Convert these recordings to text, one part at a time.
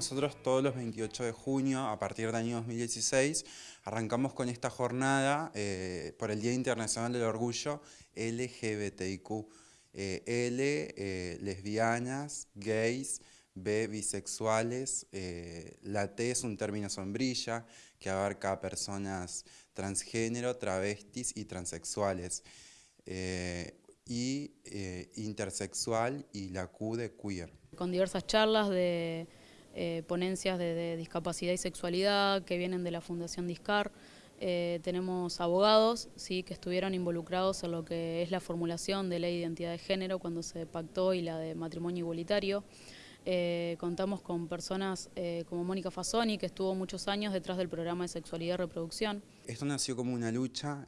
nosotros todos los 28 de junio, a partir del año 2016, arrancamos con esta jornada eh, por el Día Internacional del Orgullo LGBTIQ. Eh, L, eh, lesbianas, gays, B, bisexuales, la T es un término sombrilla que abarca a personas transgénero, travestis y transexuales y intersexual y la Q de queer. Con diversas charlas de eh, ponencias de, discapacidad y sexualidad que vienen de la Fundación Discar. Eh, tenemos abogados sí, que estuvieron involucrados en lo que es la formulación de de identidad de género cuando se pactó y la de matrimonio igualitario. Eh, contamos con personas como Mónica Fasoni, que estuvo muchos años detrás del programa de sexualidad y reproducción. Esto nació como una lucha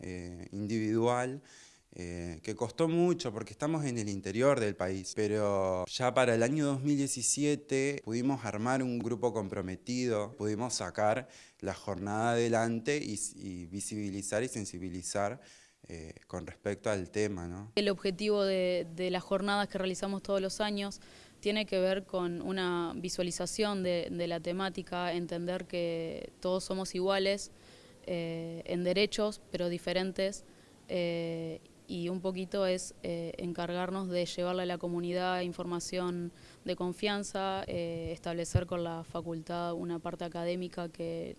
individual eh, que costó mucho porque estamos en el interior del país, pero ya para el año 2017 pudimos armar un grupo comprometido, pudimos sacar la jornada adelante y, visibilizar y sensibilizar eh, con respecto al tema. El objetivo de, las jornadas que realizamos todos los años tiene que ver con una visualización de, la temática, entender que todos somos iguales eh, en derechos, pero diferentes, y un poquito es eh, encargarnos de llevarle a la comunidad información de confianza, eh, establecer con la facultad una parte académica que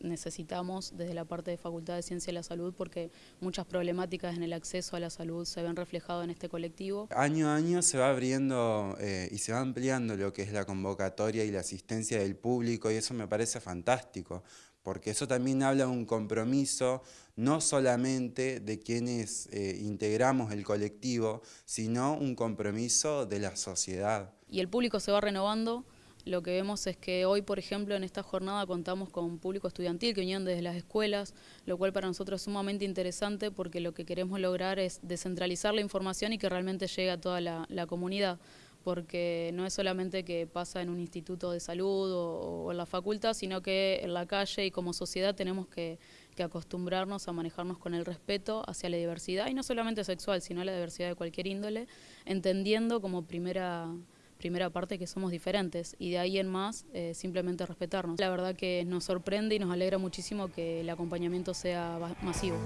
necesitamos desde la parte de Facultad de Ciencia y la Salud porque muchas problemáticas en el acceso a la salud se ven reflejadas en este colectivo. Año a año se va abriendo eh, y se va ampliando lo que es la convocatoria y la asistencia del público y eso me parece fantástico porque eso también habla de un compromiso no solamente de quienes eh, integramos el colectivo, sino un compromiso de la sociedad. Y el público se va renovando, lo que vemos es que hoy, por ejemplo, en esta jornada contamos con público estudiantil que vinieron desde las escuelas, lo cual para nosotros es sumamente interesante porque lo que queremos lograr es descentralizar la información y que realmente llegue a toda la comunidad porque no es solamente que pasa en un instituto de salud o, en la facultad, sino que en la calle y como sociedad tenemos que, acostumbrarnos a manejarnos con el respeto hacia la diversidad, y no solamente sexual, sino la diversidad de cualquier índole, entendiendo como primera primera parte que somos diferentes y de ahí en más eh, simplemente respetarnos. La verdad que nos sorprende y nos alegra muchísimo que el acompañamiento sea masivo.